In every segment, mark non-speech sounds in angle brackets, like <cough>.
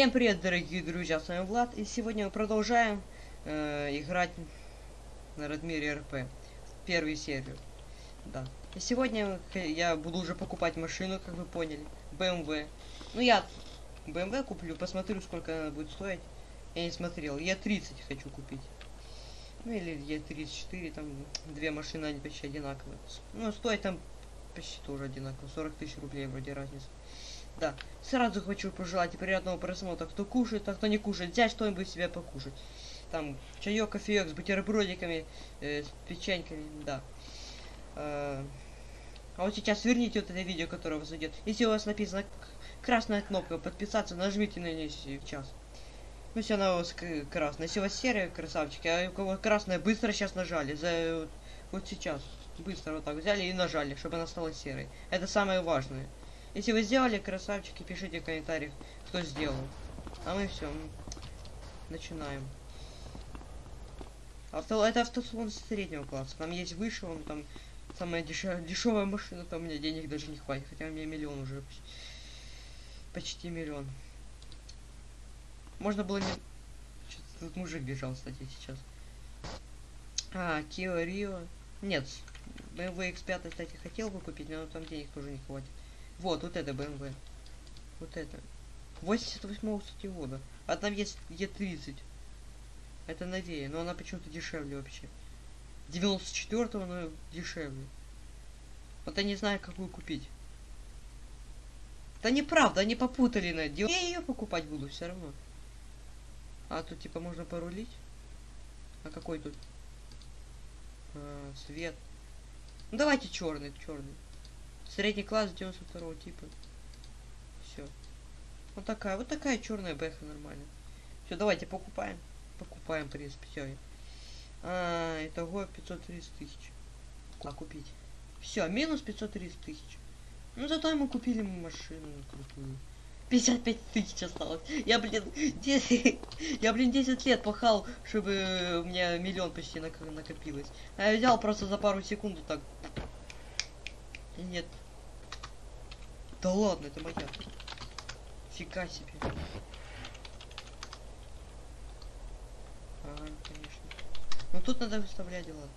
Всем привет, дорогие друзья, с вами Влад, и сегодня мы продолжаем э, играть на Радмире РП, первую серию, да. И сегодня я буду уже покупать машину, как вы поняли, BMW. Ну я BMW куплю, посмотрю, сколько она будет стоить. Я не смотрел, я 30 хочу купить. Ну или Е34, там две машины, они почти одинаковые. Ну, стоит там почти тоже одинаково, 40 тысяч рублей вроде разница. Да, сразу хочу пожелать приятного просмотра. Кто кушает, а кто не кушает, взять что-нибудь себе покушать. Там чаек, кофеек с бутербродиками, э, с печеньками, да. Э, а вот сейчас верните вот это видео, которое у вас идет. Если у вас написана красная кнопка подписаться, нажмите на нее сейчас. Ну, все, она у вас красная. Если у вас серая, красавчики, а у кого красная, быстро сейчас нажали. За, вот, вот сейчас. Быстро вот так взяли и нажали, чтобы она стала серой. Это самое важное. Если вы сделали, красавчики, пишите в комментариях, кто сделал. А мы все, начинаем. Авто, это автосалон среднего класса. Там есть выше, он там самая дешев, дешевая машина, там меня денег даже не хватит. Хотя у меня миллион уже. Почти, миллион. Можно было не... Тут мужик бежал, кстати, сейчас. А, Kia Rio. Нет, BMW X5, кстати, хотел бы купить, но там денег тоже не хватит. Вот, вот это BMW. Вот это. 88 кстати, года. А там есть Е30. Это новее, но она почему-то дешевле вообще. 94-го, но дешевле. Вот я не знаю, какую купить. Да неправда, они попутали на дело. Я ее покупать буду все равно. А тут типа можно порулить. А какой тут? А, свет. Ну давайте черный, черный. Средний класс 92 типа. Все. Вот такая, вот такая черная бэха нормально. Все, давайте покупаем. Покупаем, в принципе, все. А, итого 530 тысяч. А купить? Все, минус 530 тысяч. Ну зато мы купили машину крутую. 55 тысяч осталось. Я, блин, 10, <laughs> я, блин, 10 лет пахал, чтобы у меня миллион почти накопилось. А я взял просто за пару секунд так. Нет, да ладно, это моя. Фига себе. Ага, конечно. Ну тут надо выставлять дела.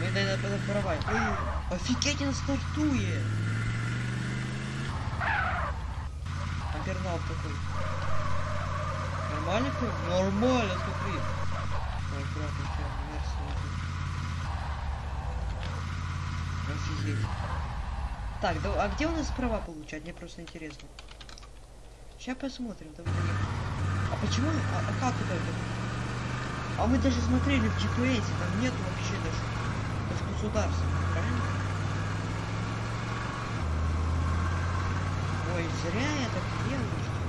Наверное, надо воровать. Ой, офигеть, он стартует! Опернал такой. Нормально? Нормально, смотри. Ой, аккуратно, Офигеть. Так, да, а где у нас права получать? Мне просто интересно. Сейчас посмотрим. Давай. А почему? А, а как это? А мы даже смотрели в GPS, там нет вообще даже, даже государства, правильно? Ой, зря я так делаю, что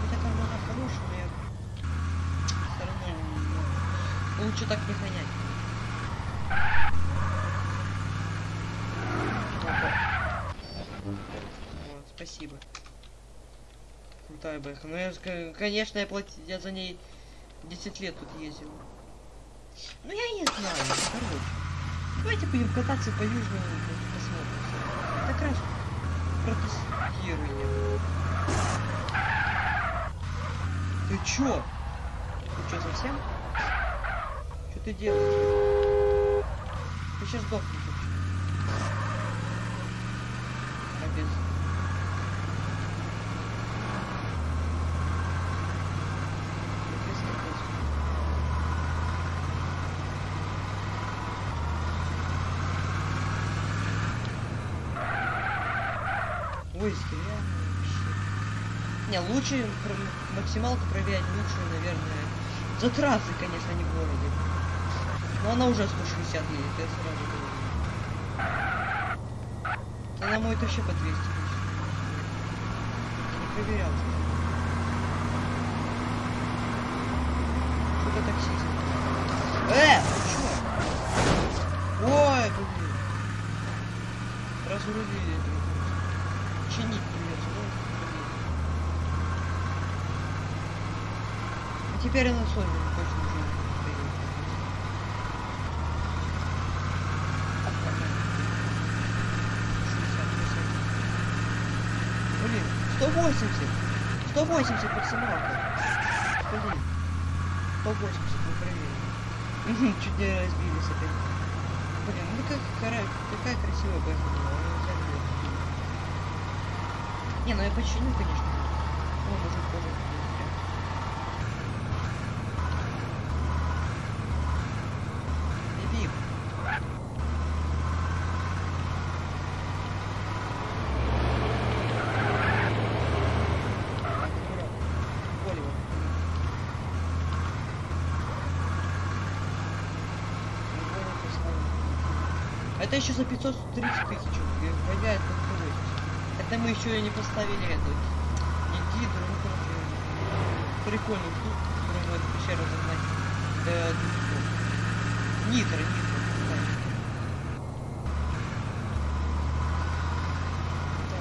Хотя там она хорошая, но я все равно лучше так не гонять. Спасибо. Крутая бэха. Ну, я, конечно, я, плати... я за ней 10 лет тут ездил. Ну, я не знаю, короче. Давайте будем кататься по южному, посмотрим. Так раз протестируем. Ты чё? Ты чё, совсем? Что ты делаешь? Ты сейчас сдохнешь вообще. Капец. Поиске реально. Не, лучше максималку проверять лучше, наверное. За трассы, конечно, не в городе. Но она уже 160 едет, я сразу говорю. Она мой вообще по 200 тысяч. Не проверял. Что-то таксист. Э, ты чё? Ой, блин. Разрулили чинить ну, А теперь она соль точно уже 180! 180 пацанов! Блин. 180, мы проверили. Чуть не разбились опять. Блин, ну как, какая красивая бэха была. она взяли её купили. Не, ну я починю, конечно. О. Его поставим. Это еще за 530 тысяч. 180. Это мы еще и не поставили эту. Не гидру, ну короче. Прикольный тут, который может пещеру загнать. До 200. Нитро, нитро.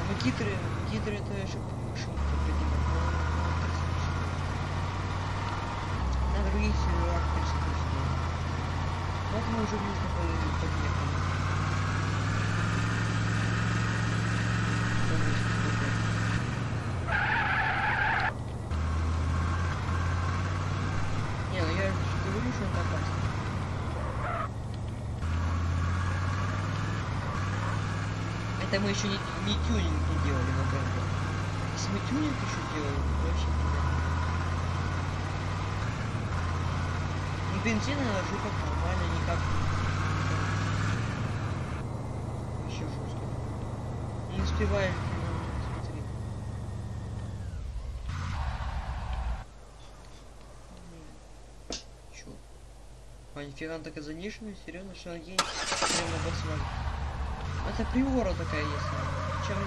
ну гидры, гидры это еще шум определенно. На других серверах присутствует. Вот мы уже близко под- подъехали. Там есть какой-то. Не, ну я же говорю, что это опасно. Это мы еще не, не тюнинг не делали на БМВ. Если мы тюнинг еще делали, то вообще пиздец. Ну бензина жуков нормально, никак не- Вообще жестко. Не успеваешь, ну, смотри. М. Чё? Нифига она такая заниженная, серьезно, что она едет прямо асфальт. Это приора такая есть. Чем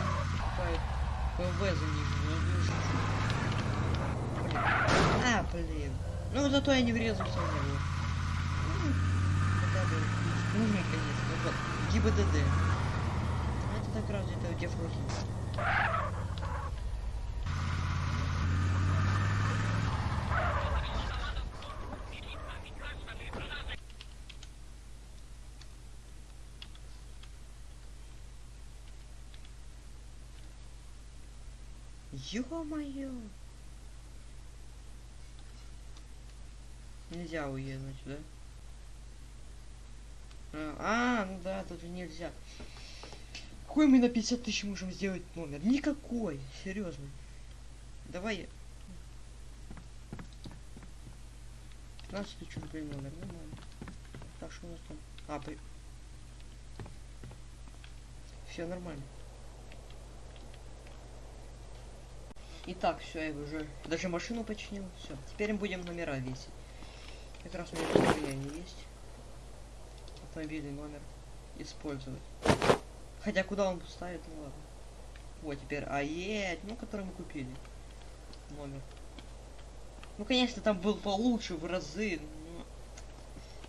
заниженную, я не шучу. Блин. А, блин. Ну зато я не врезался в него. Ну, нужный, конечно. Вот, ГИБДД. Это так разве это дефруки. Ё-моё! Нельзя уехать, да? А, а, ну да, тут же нельзя. Какой мы на 50 тысяч можем сделать номер? Никакой, серьезно. Давай. я- 15 тысяч рублей номер, нормально. Так, что у нас там? А, при... Все нормально. Итак, все, я уже даже машину починил. Все, теперь мы будем номера весить. Как раз у меня состояние есть. Автомобильный номер. Использовать. Хотя куда он ставит, ну ладно. Вот теперь АЕ, ну который мы купили. Номер. Ну конечно там был получше в разы,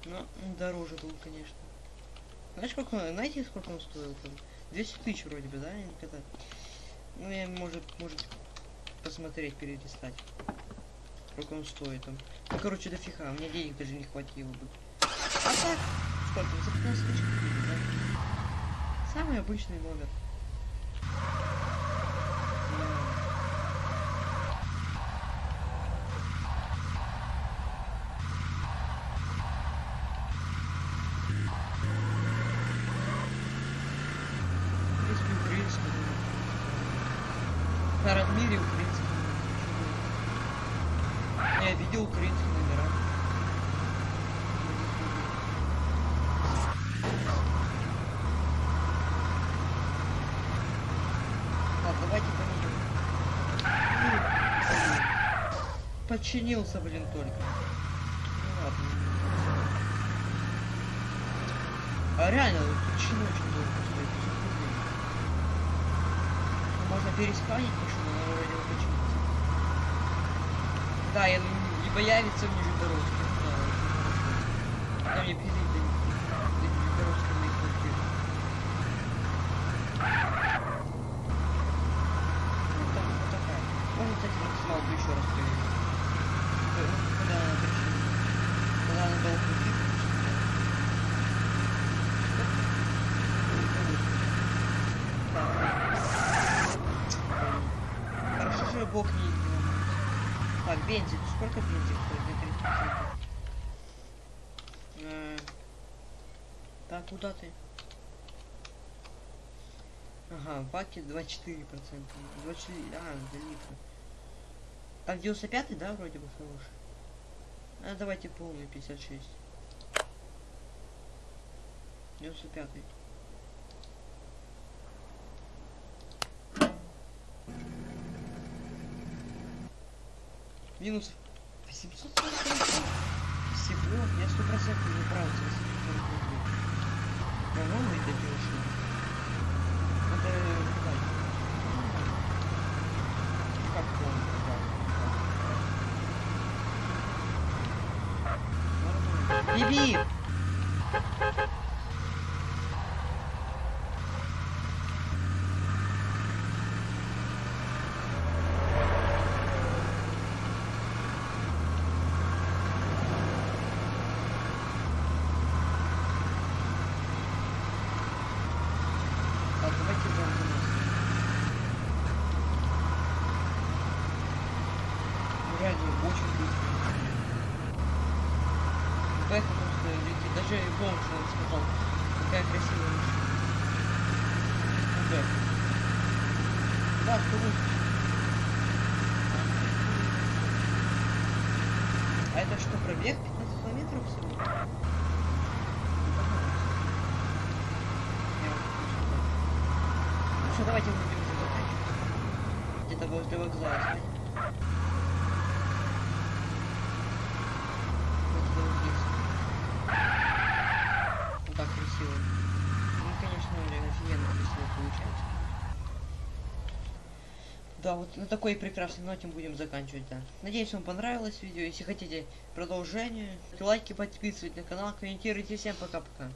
но, но дороже был, конечно. Знаешь, сколько он, знаете, сколько он стоил там? 200 тысяч вроде бы, да? когда? Ну, я, может, может посмотреть, перелистать. Сколько он стоит там. Ну, короче, дофига, у меня денег даже не хватило бы. А так, сколько? За 15 тысяч купили, да? Самый обычный номер. В принципе, украинский номер. Я видел украинские номера. Так, давайте поменяем. Подчинился, блин, только. Ну ладно. А реально, почему очень долго стоит? 500 рублей. Можно пересканить машину, но вроде бы починиться. Да, я, ну, либо явится в Нижегородске, ну. Потом мне пилить до, Нижегородска на их квартиру. Ну, там вот такая. Можно, кстати, максималку еще раз проверить. Э, ну, Когда она причина. Когда она долго крутит. Так, бензин. Сколько бензин стоит на 30%? Э, Так, куда ты? Ага, в баке 24%. 24, а, за литра. Там 95 да, вроде бы хороший? А, давайте полный 56. 95 -й. Минус 840 Всего, я сто процентов не прав за 840 рублей. По-моему! Так, давайте заново нас. Реально, очень быстро. Бэха просто летит. Даже бомж нам сказал, какая красивая машина. Да, кто лучше? А это что, пробег 15 километров всего? Ну что, давайте будем уже заканчивать. Где-то возле вокзала сходить. Вот это вот здесь. Вот так красиво. Ну, конечно, реально офигенно красиво получается. Да, вот на такой прекрасной ноте будем заканчивать, да. Надеюсь, вам понравилось видео. Если хотите продолжение, лайки, подписывайтесь на канал, комментируйте. Всем пока-пока.